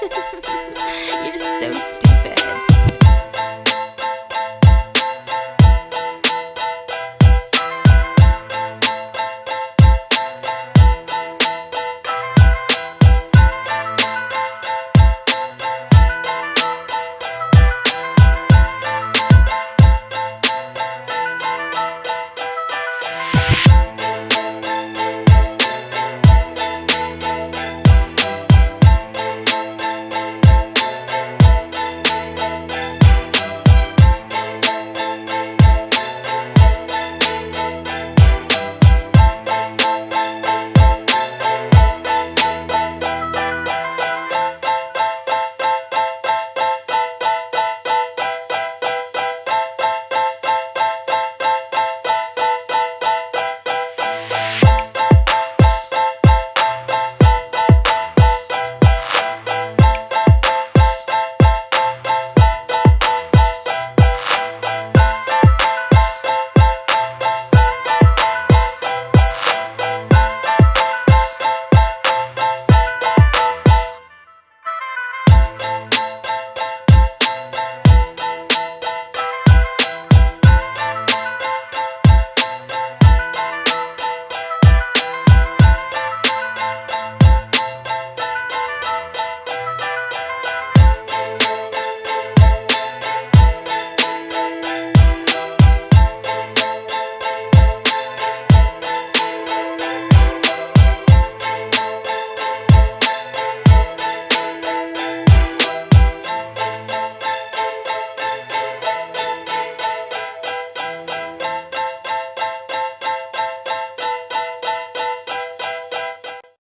You're so stupid.